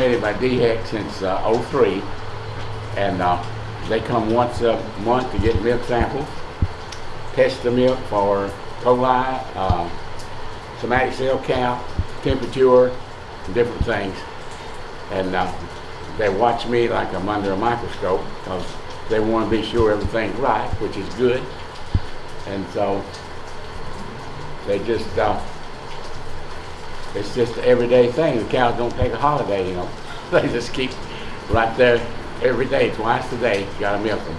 permitted by DHEC since uh, '03, and uh, they come once a month to get milk samples, test the milk for coli, uh, somatic cell count, temperature, different things. And uh, they watch me like I'm under a microscope because they want to be sure everything's right, which is good. And so they just, uh, it's just an everyday thing. The cows don't take a holiday, you know. They just keep right there every day, twice a day, you gotta milk them.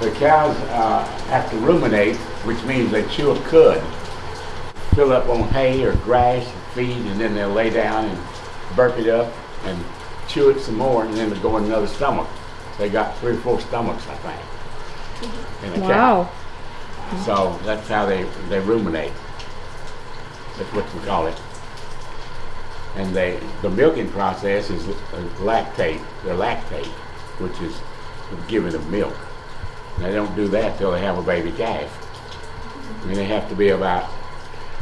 The cows uh, have to ruminate, which means they chew a cud, fill up on hay or grass, and feed, and then they'll lay down and burp it up and chew it some more, and then they'll go in another stomach. They got three or four stomachs, I think, in a cow. Wow. So that's how they, they ruminate. That's what we call it. And they, the milking process is lactate, they're lactate, which is giving of milk. They don't do that till they have a baby calf. Mean, they have to be about,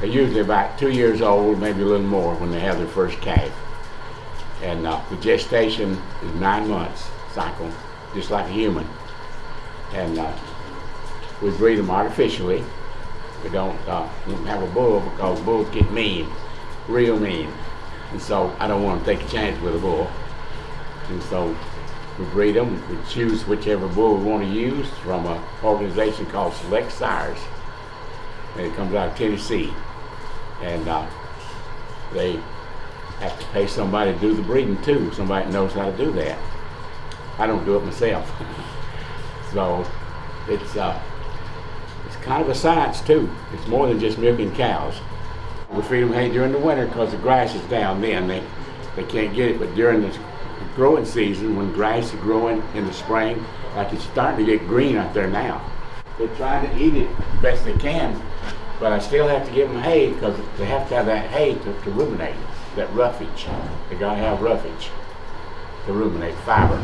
they're usually about two years old, maybe a little more, when they have their first calf. And uh, the gestation is nine months cycle, just like a human. And uh, we breed them artificially. We don't, uh, don't have a bull because bulls get mean, real mean. And so I don't want to take a chance with a bull. And so we breed them. We choose whichever bull we want to use from an organization called Select Sires. And it comes out of Tennessee. And uh, they have to pay somebody to do the breeding too. Somebody knows how to do that. I don't do it myself. so it's uh, it's kind of a science too. It's more than just milking cows. Feed them hay during the winter because the grass is down then. They, they can't get it. But during the growing season, when grass is growing in the spring, like it's starting to get green out there now, they're trying to eat it best they can. But I still have to give them hay because they have to have that hay to, to ruminate, that roughage. They gotta have roughage to ruminate, fiber.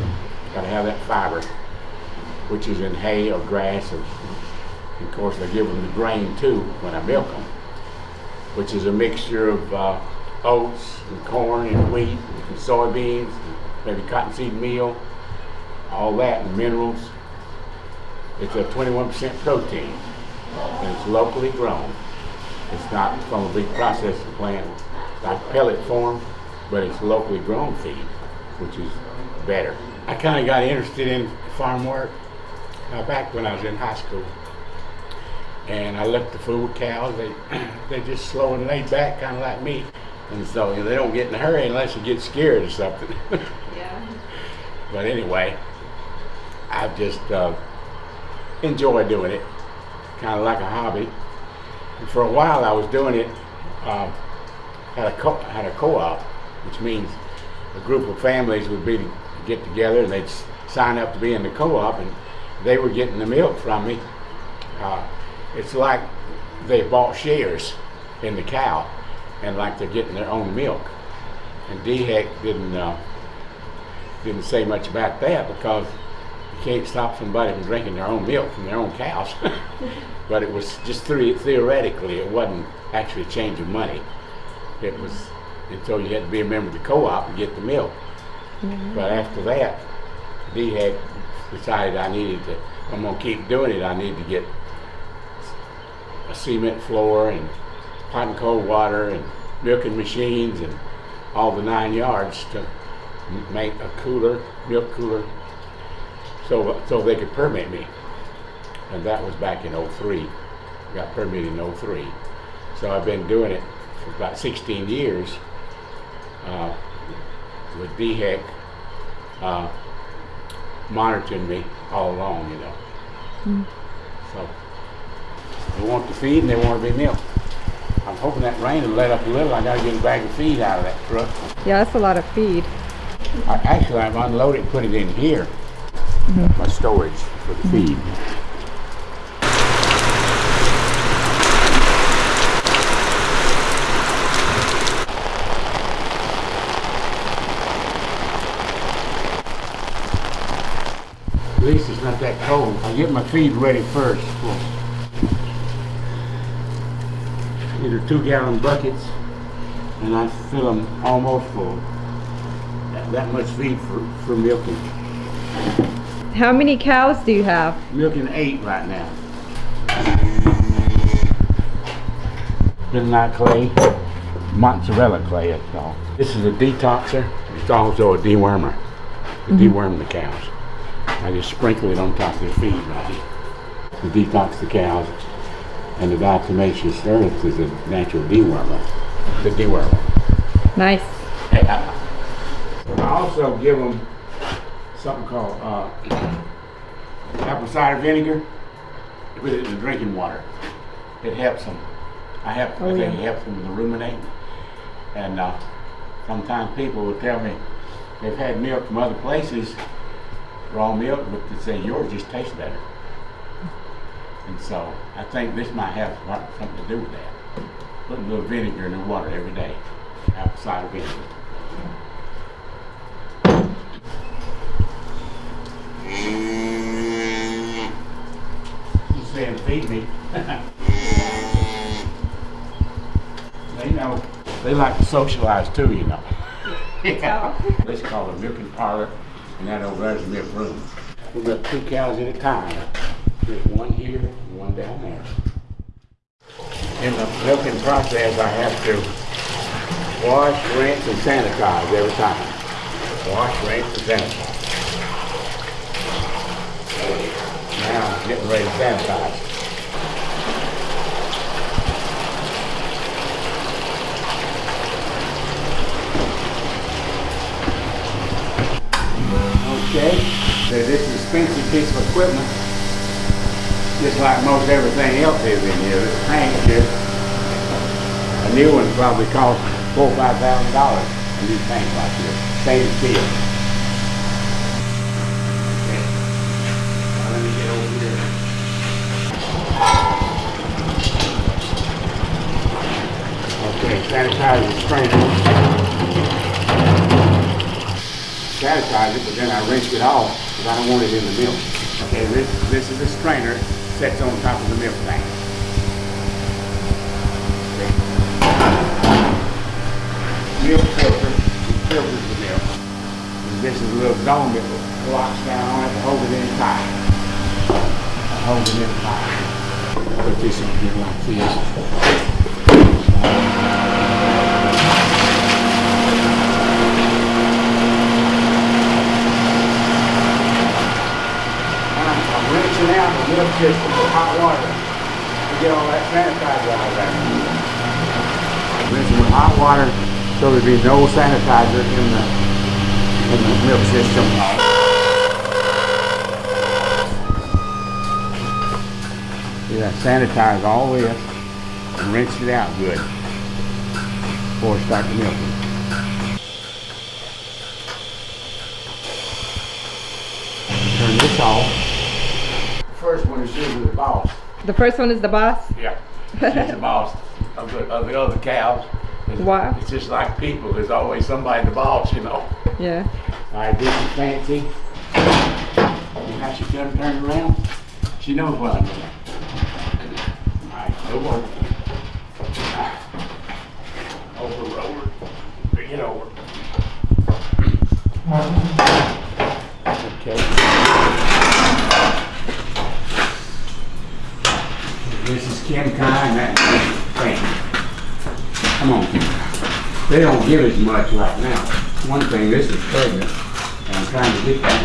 Gotta have that fiber, which is in hay or grass. Or, of course, I give them the grain too when I milk them which is a mixture of uh, oats and corn and wheat and soybeans, and maybe cottonseed meal, all that and minerals. It's a 21% protein and it's locally grown. It's not from a big processing plant like pellet form, but it's locally grown feed, which is better. I kind of got interested in farm work uh, back when I was in high school and I looked the with cows. They they just slow and laid back, kind of like me, and so you know, they don't get in a hurry unless you get scared or something. Yeah. but anyway, I've just uh, enjoy doing it, kind of like a hobby. And for a while, I was doing it. Uh, had a co- had a co-op, which means a group of families would be to get together and they'd sign up to be in the co-op, and they were getting the milk from me. Uh, it's like they bought shares in the cow and like they're getting their own milk. And DHEC didn't uh, didn't say much about that because you can't stop somebody from drinking their own milk from their own cows. but it was just the- theoretically, it wasn't actually changing money. It was until you had to be a member of the co-op to get the milk. But after that, DHEC decided I needed to, I'm gonna keep doing it, I need to get a cement floor and hot and cold water and milking machines and all the nine yards to make a cooler, milk cooler, so, so they could permit me. And that was back in '03. Got permitted in '03. So I've been doing it for about 16 years uh, with DHEC uh, monitoring me all along, you know. So they want to feed and they want to be milked. I'm hoping that rain will let up a little. I got to get a bag of feed out of that truck. Yeah, that's a lot of feed. I, actually, I've unloaded and put it in here, mm-hmm. my storage for the feed. At least it's not that cold. I get my feed ready first. These are two gallon buckets and I fill them almost full. that much feed for, for milking. How many cows do you have? Milking eight right now. Midnight clay, mozzarella clay it's called. This is a detoxer. It's also a dewormer. To mm-hmm. deworm the cows. I just sprinkle it on top of the feed right here. To detox the cows. And the diatomaceous earth is a natural dewormer. The dewormer. Nice. I also give them something called uh, apple cider vinegar. Put it in the drinking water. It helps them. I help. Oh, I think yeah. it helps them to ruminate. And uh, sometimes people will tell me they've had milk from other places, raw milk, but they say yours just tastes better. And so I think this might have something to do with that. Put a little vinegar in the water every day. Apple cider vinegar. He's saying, feed me. they know, they like to socialize too, you know. Yeah. Let's call it a milking parlor, and that over there's a milk room. We milk two cows at a time. There's one here, one down there. In the milking process, I have to wash, rinse, and sanitize every time. Wash, rinse, and sanitize. Now, I'm getting ready to sanitize. Okay, so this is a expensive piece of equipment, just like most everything else is in here. This tank here, a new one probably cost four, or five thousand dollars, a new tank like this, stainless steel. Okay. Now let me get over here. Okay, sanitize the strainer. Sanitize it, but then I rinse it off because I don't want it in the milk. Okay, this, this is the strainer, sets on top of the milk tank. Milk filter, it filters the milk. And this is a little dome that locks down on it to hold it in tight. Hold it in tight. Put this in here like this. I'm Rinsing out the milk system with hot water to get all that sanitizer out of there. Rinsing with hot water so there'd be no sanitizer in the, in the milk system. Yeah, sanitize all this and rinse it out good before I start milking. Turn this off. The boss. The first one is the boss. Yeah. She's the boss of the, of the other cows. It's- Wow. It's just like people, there's always somebody the boss, you know. Yeah. All right, this is Fancy. You how she got her turned around? She knows what I'm doing. All right, over. Over, over. Bring it over. Okay. This is Kim Kai and Fancy. Come on, Kim. They don't give as much right now. One thing, this is pregnant, and I'm trying to get that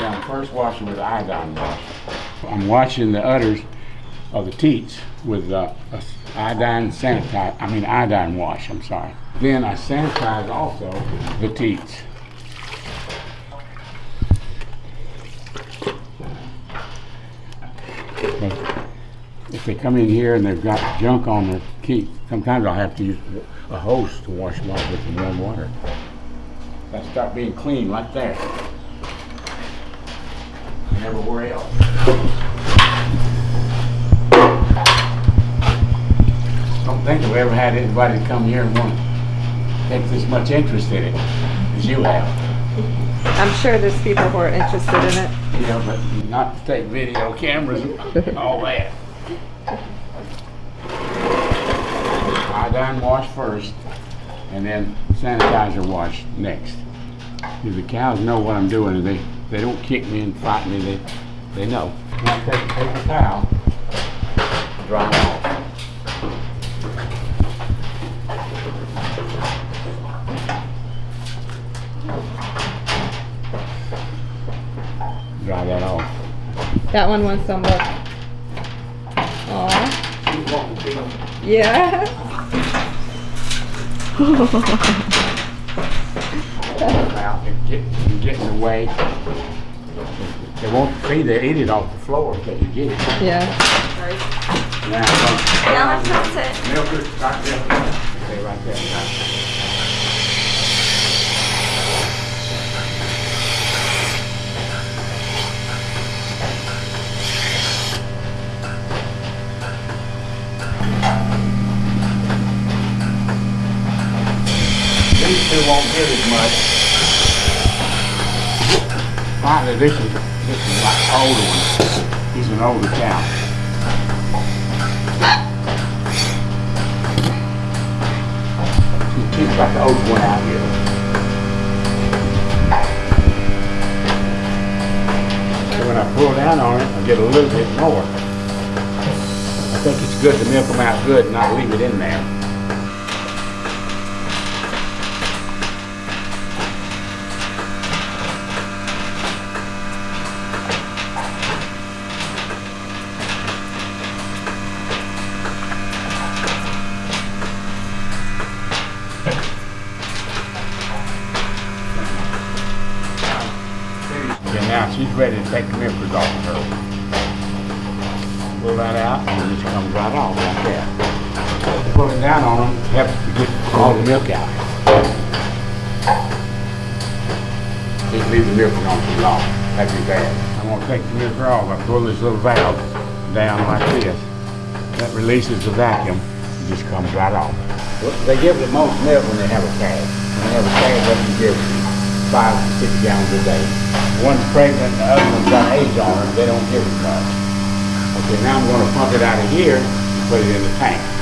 I'm first washing with iodine wash. I'm washing the udders of the teats with uh, a iodine sanitize, I mean iodine wash, I'm sorry. Then I sanitize also the teats. If they come in here and they've got junk on their teeth, sometimes I'll have to use a hose to wash them off with some warm water. They start being clean right there. And everywhere else. Think I've ever had anybody come here and want to take this much interest in it as you have. I'm sure there's people who are interested in it. Yeah, but not to take video cameras and all that. Iodine wash first, and then sanitizer wash next. If the cows know what I'm doing, and they, they don't kick me and fight me, they, they know. Now take a paper towel, dry it off. Dry that off. That one wants some look. Aw. Yeah. out and get, and get in the way. They won't feed, they eat it off the floor until you get it. Yeah. Now, uh, Now let's not sit. Milkers, right there, stay right there. Two won't get as much. Finally, this is, this is like older one. He's an older cow. He's got the old one out here. So when I pull down on it, I get a little bit more. I think it's good to milk them out good and not leave it in there. Okay, now she's ready to take the milkers off of her. Pull that out and it just comes right off like that. Pulling down on them helps to get all the milk out. Just leave the milking on too long, that'd be bad. I'm gonna take the milker off, I pull this little valve down like this. That releases the vacuum, it just comes right off. They give the most milk when they have a calf. When they have a calf, they can give five, to six gallons a day. One's pregnant, and the other one's got age on her, they don't give as much. Okay, now I'm gonna pump it out of here and put it in the tank.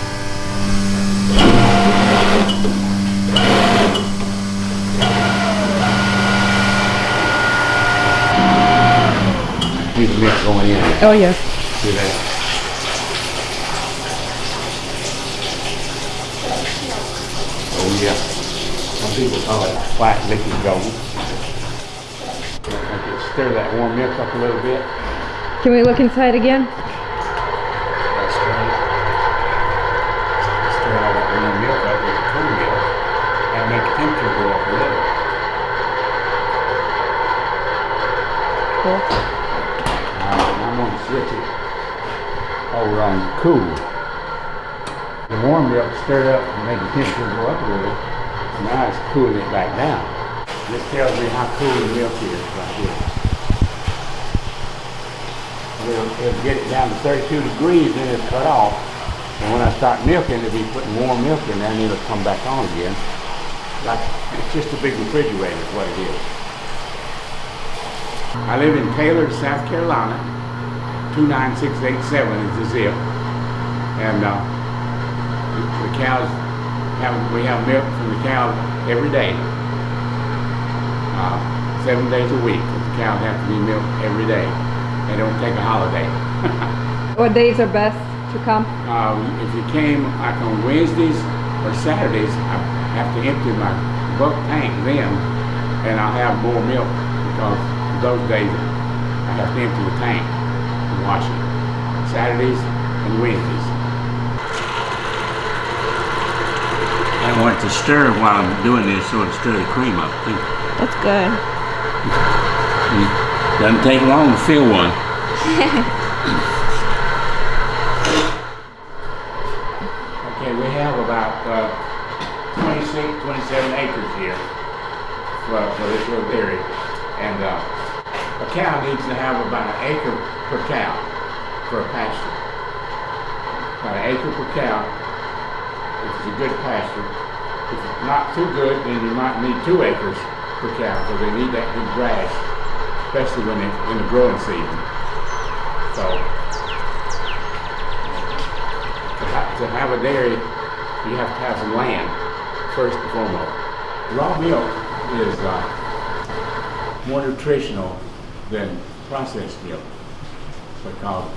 The milk going in, Oh, yes. see that? Oh, yeah. Some people call it black liquid gold. Stir that warm milk up a little bit. Can we look inside again? That's right. Stir all that warm milk up with the cool milk and make the temperature go up a little. Cool. Now, I'm gonna switch it over on cool. The warm milk stirred up and made the temperature go up a little. and Now it's cooling it back down. This tells me how cool the milk is right here. It'll, it'll get it down to 32 degrees, then it's cut off. And when I start milking, it'll be putting warm milk in there and it'll come back on again. Like, it's just a big refrigerator is what it is. I live in Taylor, South Carolina. 29687 is the zip. And, uh, the- the cows have, we have milk from the cows every day. Uh, seven days a week. The cows have to be milked every day. They don't take a holiday. What days are best to come? Uh, if you came like on Wednesdays or Saturdays, I have to empty my bulk tank then, and I'll have more milk because those days I have to empty the tank and wash it. Saturdays and Wednesdays. I want to stir while I'm doing this so it stir the cream up too. That's good. Doesn't take long to fill one. Okay, we have about uh, 26, 27 acres here for, for this little dairy. And uh, a cow needs to have about an acre per cow for a pasture. About an acre per cow a good pasture. If it's not too good, then you might need two acres per cow because they need that good grass, especially when it's in the growing season. So to ha- to have a dairy, you have to have some land first and foremost. Raw milk is uh, more nutritional than processed milk because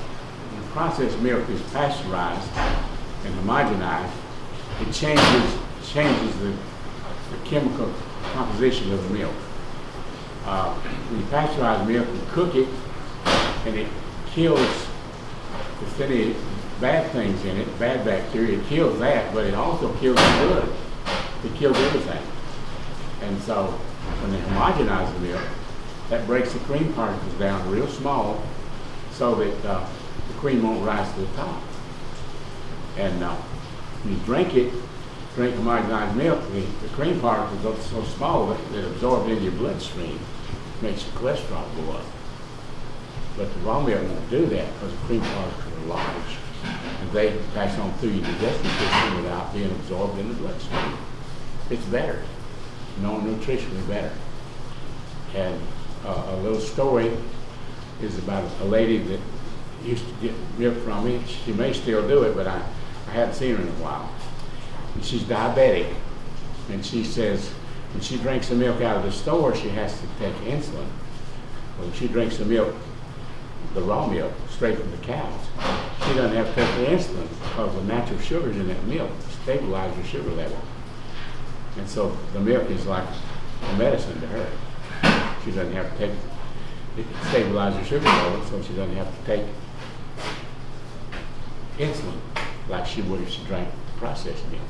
processed milk is pasteurized and homogenized, it changes changes the, the chemical composition of the milk. Uh, when you pasteurize milk, you cook it, and it kills if any bad things in it, bad bacteria, it kills that, but it also kills the good. It kills everything. And so when they homogenize the milk, that breaks the cream particles down real small so that uh, the cream won't rise to the top. And uh, you drink it, drink homogenized milk, the, the cream particles are so small that they absorb into your bloodstream, makes your cholesterol go up. But the raw milk won't do that because the cream particles are large. And they pass on through your digestive system without being absorbed in the bloodstream. It's better, no nutritionally better. And uh, a little story is about a lady that used to get milk from me. She may still do it, but I, I haven't seen her in a while. And she's diabetic. And she says when she drinks the milk out of the store, she has to take insulin. When she drinks the milk, the raw milk, straight from the cows, she doesn't have to take the insulin because the natural sugars in that milk stabilize her sugar level. And so the milk is like a medicine to her. She doesn't have to take, it stabilizes her sugar level, so she doesn't have to take insulin like she would if she drank processed milk.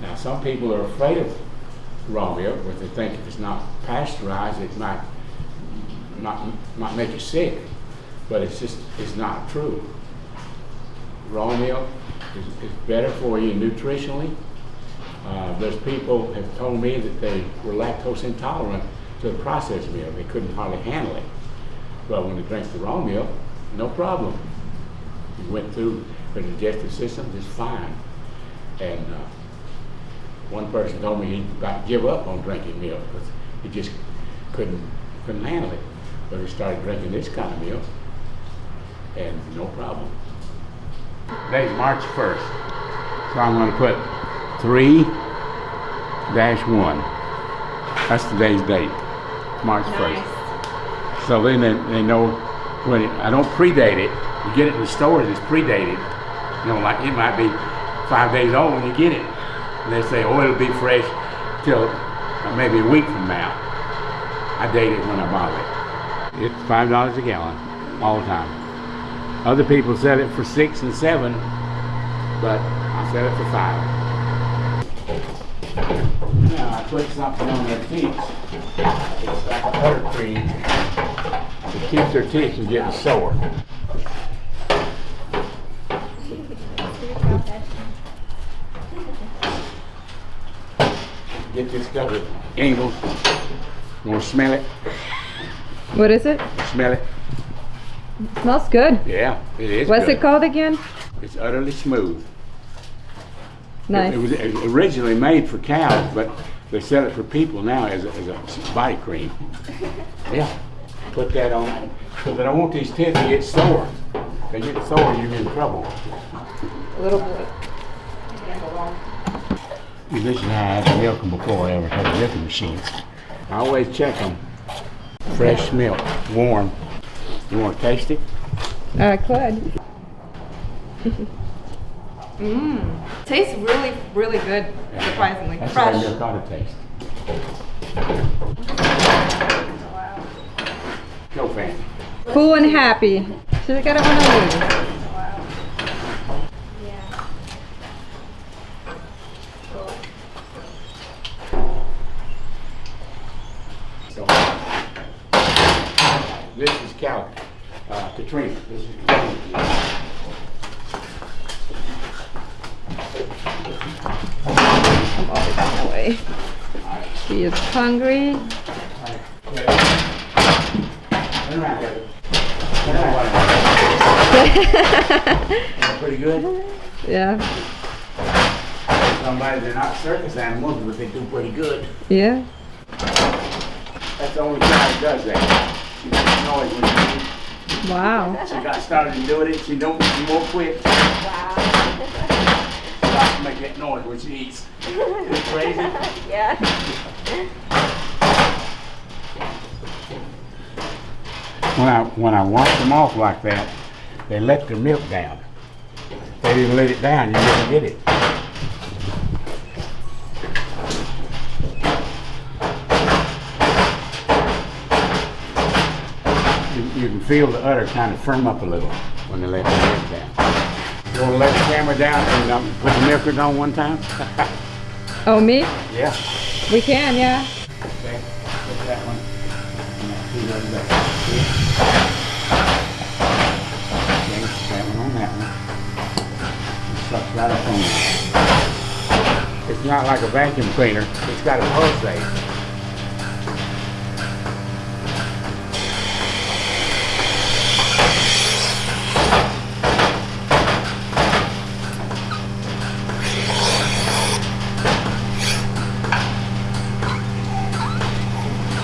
Now, some people are afraid of raw milk, but they think if it's not pasteurized, it might, might, might make you sick. But it's just, it's not true. Raw milk is, is better for you nutritionally. Uh, there's people have told me that they were lactose intolerant to the processed milk. They couldn't hardly handle it. But when they drank the raw milk, no problem. It went through their digestive system just fine. And uh, one person told me he'd about give up on drinking milk because he just couldn't couldn't handle it. But he started drinking this kind of milk, and no problem. Today's March 1st, so I'm going to put 3 dash 1. That's today's date, March 1st. So then they, they know when it, I don't predate it. You get it in the stores, it's predated. You know, like it might be five days old when you get it. And they say, oh, it'll be fresh till uh, maybe a week from now. I date it when I buy it. It's five dollars a gallon all the time. Other people sell it for six and seven, but I sell it for five. Now I put something on their teeth. It's like a buttercream. It keeps their teeth from getting sore. Get this stuff with angles. You want to smell it? What is it? Smell it? smells good. Yeah, it is. What's good. it called again? It's Udderly Smooth. Nice. It was originally made for cows, but they sell it for people now as a, as a body cream. Yeah, put that on. Because I don't want these teeth to get sore. If they get sore, you're in trouble. A little bit. This is how I had to milk them before I ever had a milking machine. I always check them. Fresh milk, warm. You want to taste it? I could. Mmm. Tastes really, really good, surprisingly. That's the way Fresh. milk ought to taste. Wow. Go, fan. Full and happy. Should have got it one of these. Wow. Yeah. Cool. So, this is Cal, uh, Katrina. This is Katrina. I'm always on the way. She is hungry. Turn around, Heather. Turn around. That Pretty good? Yeah. Somebody, they're not circus animals, but they do pretty good. Yeah. That's the only cow that does that. She makes noise when she. Wow. She got started doing it, she don't eat more quick. Wow. Stops to make that noise when she eats. Isn't it crazy? yeah. When I, when I wash them off like that, they let the milk down. If they didn't let it down, you wouldn't get it. You, you can feel the udder kind of firm up a little when they let the milk down. You want to let the camera down and um, put the milker on one time? Oh, me? yeah. We can, yeah. Okay, put that one. and that two. Okay, put that one on that one. It sucks right up on there. It's not like a vacuum cleaner, it's got a pulsate.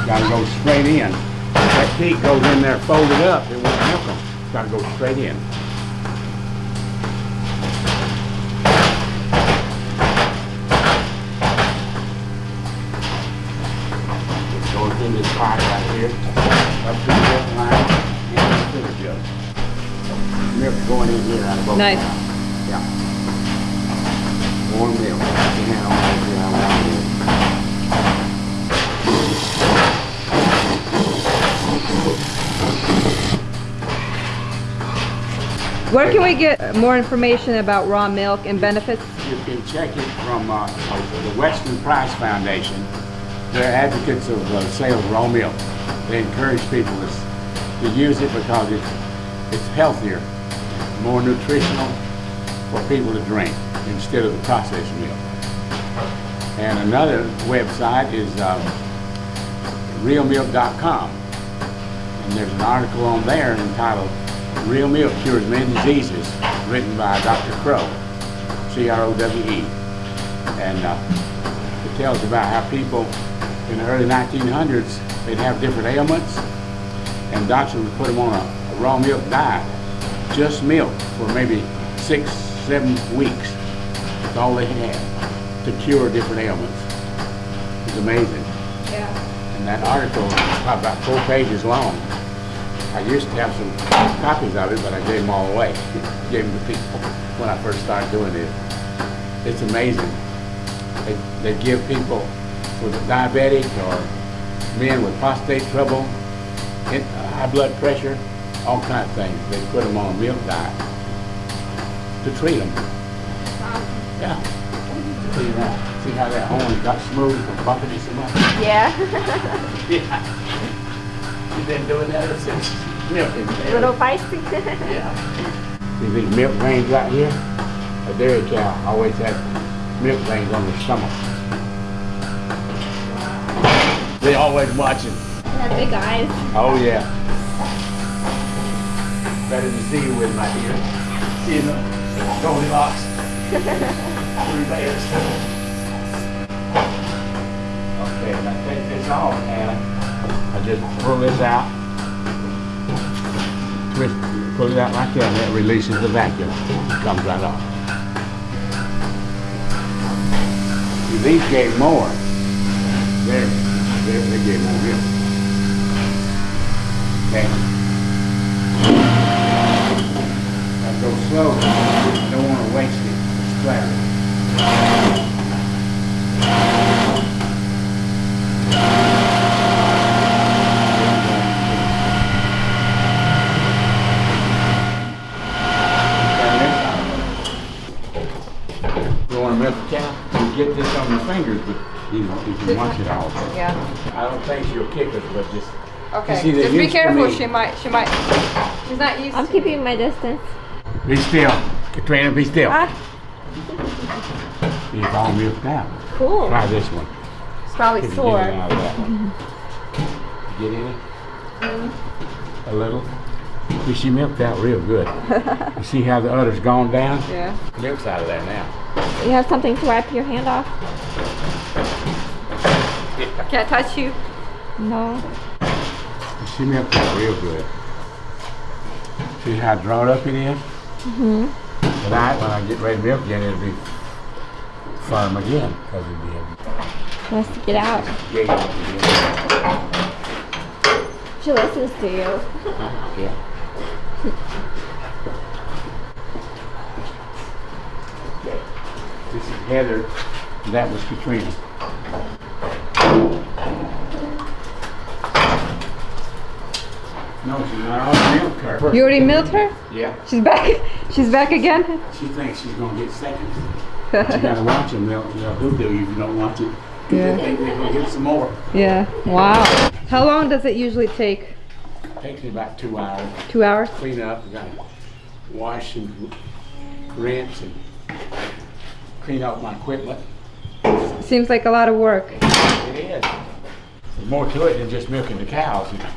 Gotta go straight in. That peak goes in there folded up, it won't help them. Gotta go straight in. It goes in this pipe right here, up to the milk line, and the sugar jug. Milk going in here out of both. Nice. Yeah. Warm milk. You can have all Where can we get more information about raw milk and benefits? You can check it from uh, the Weston Price Foundation. They're advocates of uh, sale of raw milk. They encourage people to, use it because it's, it's healthier, more nutritional for people to drink instead of the processed milk. And another website is um, realmilk.com. And there's an article on there entitled Real Milk Cures Many Diseases, written by Dr. Crowe. C-R-O-W-E. And uh, it tells about how people in the early 1900s, they'd have different ailments, and doctors would put them on a, a raw milk diet, just milk for maybe six, seven weeks. That's all they had to cure different ailments. It's amazing. Yeah. And that article is probably about four pages long. I used to have some copies of it, but I gave them all away. gave them to people when I first started doing it. It's amazing. They, they give people with a diabetic or men with prostate trouble, in- uh, high blood pressure, all kinds of things. They put them on a milk diet to treat them. Yeah. See that? See how that horn got smooth from bumping it so much? Yeah. Yeah. You've been doing that ever since milking. A little feisty. Yeah. See these milk veins right here? A dairy cow always has milk veins on their stomach. They always watching. Had big eyes. Oh yeah. Better to see you with my dear. See you know, Goldilocks. Three bears. Okay, now take this off, Anna. Just pull this out. Twist, pull it out like that, and that releases the vacuum. Comes right off. See, These gave more. There, there, they gave more milk. Okay. Now go slow. Don't want to waste it. You want to milk the cow? You get this on your fingers, but you know, you can watch it all. Yeah. I don't think she'll kick us, but just Okay. see, Just be careful. She might. She might. She's not used. I'm to keeping my distance. be still. Katrina, be still. Ah, It's all milked out. cool. Try this one. It's probably Can you sore. Get it out of that one. Get in it? Mm-hmm. A little? See, she milked out real good. You see how the udder's gone down? Yeah. Milk's out of there now. You have something to wipe your hand off? Can't touch you. No. She milks it real good. See how drawn up it is? Mm-hmm. Tonight, when I get ready to milk again, it'll be firm again, because it'll be Wants to get out. gate up again. She listens to you. Yeah. This is Heather, that was Katrina. No, she's not on milk her. You already milked her? Yeah, She's back. She's back again. she thinks she's gonna get seconds. But you gotta watch them, they'll, they'll hoodoo you if you don't watch it. Yeah. They think they're gonna get some more. Yeah. Wow. How long does it usually take? It Takes me about two hours. Two hours? clean up, we gotta wash and rinse and clean out my equipment. Seems like a lot of work. It is. There's more to it than just milking the cows, you know.